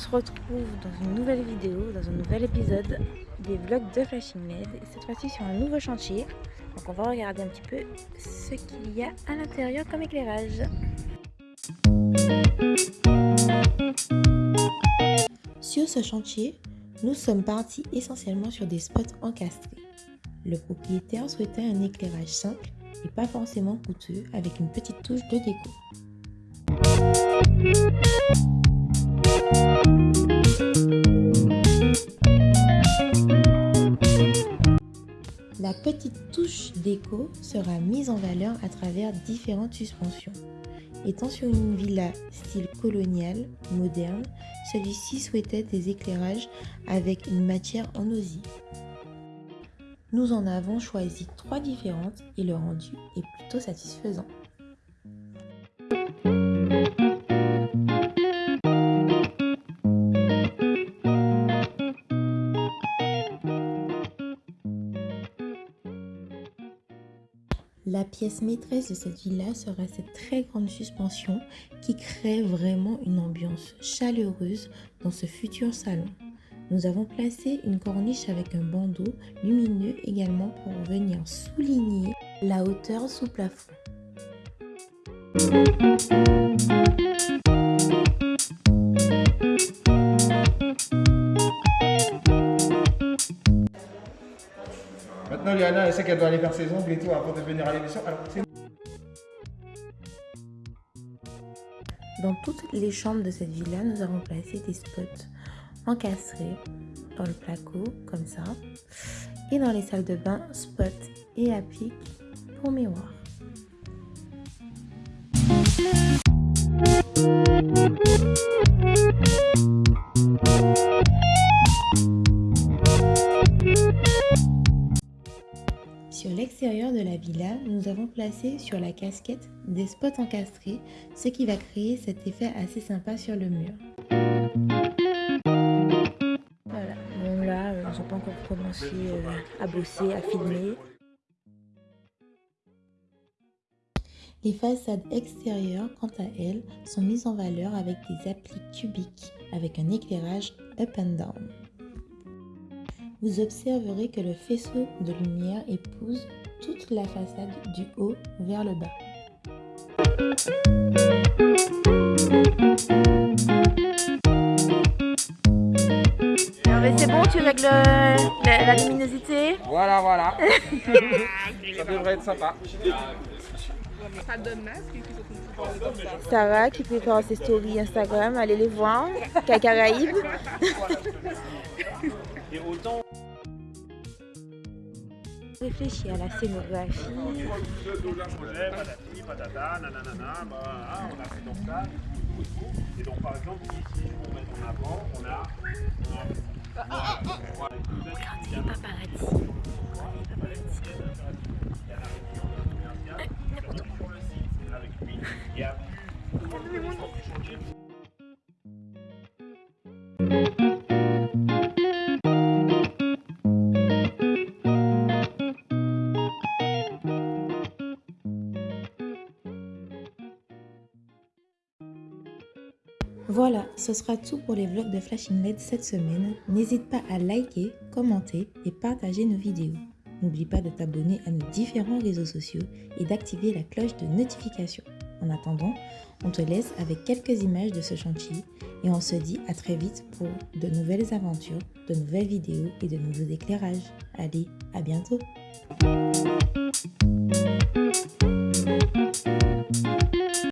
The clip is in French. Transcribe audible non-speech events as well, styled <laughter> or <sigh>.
se retrouve dans une nouvelle vidéo, dans un nouvel épisode des vlogs de Flashing LED. Et cette fois-ci sur un nouveau chantier. Donc on va regarder un petit peu ce qu'il y a à l'intérieur comme éclairage. Sur ce chantier, nous sommes partis essentiellement sur des spots encastrés. Le propriétaire souhaitait un éclairage simple et pas forcément coûteux avec une petite touche de déco. La petite touche déco sera mise en valeur à travers différentes suspensions. Étant sur une villa style colonial, moderne, celui-ci souhaitait des éclairages avec une matière en osier. Nous en avons choisi trois différentes et le rendu est plutôt satisfaisant. La pièce maîtresse de cette villa sera cette très grande suspension qui crée vraiment une ambiance chaleureuse dans ce futur salon. Nous avons placé une corniche avec un bandeau lumineux également pour venir souligner la hauteur sous plafond. Elle sait qu'elle doit aller ses ongles et tout avant de venir à l'émission. Dans toutes les chambres de cette villa, nous avons placé des spots encastrés dans le placo, comme ça. Et dans les salles de bain, spots et appliques pour miroir. L'extérieur de la villa, nous avons placé sur la casquette des spots encastrés, ce qui va créer cet effet assez sympa sur le mur. Voilà, bon là, euh, n'ont pas encore commencé euh, à bosser, à filmer. Les façades extérieures, quant à elles, sont mises en valeur avec des appliques cubiques avec un éclairage up and down. Vous observerez que le faisceau de lumière épouse toute la façade du haut vers le bas. c'est bon, tu règles la, la luminosité Voilà, voilà. <laughs> ça devrait être sympa. Sarah qui prépare ses stories Instagram, allez les voir. Cacaraïbes. Réfléchir à la scénographie. Et donc par exemple ici Voilà, ce sera tout pour les vlogs de Flashing LED cette semaine. N'hésite pas à liker, commenter et partager nos vidéos. N'oublie pas de t'abonner à nos différents réseaux sociaux et d'activer la cloche de notification. En attendant, on te laisse avec quelques images de ce chantier et on se dit à très vite pour de nouvelles aventures, de nouvelles vidéos et de nouveaux éclairages. Allez, à bientôt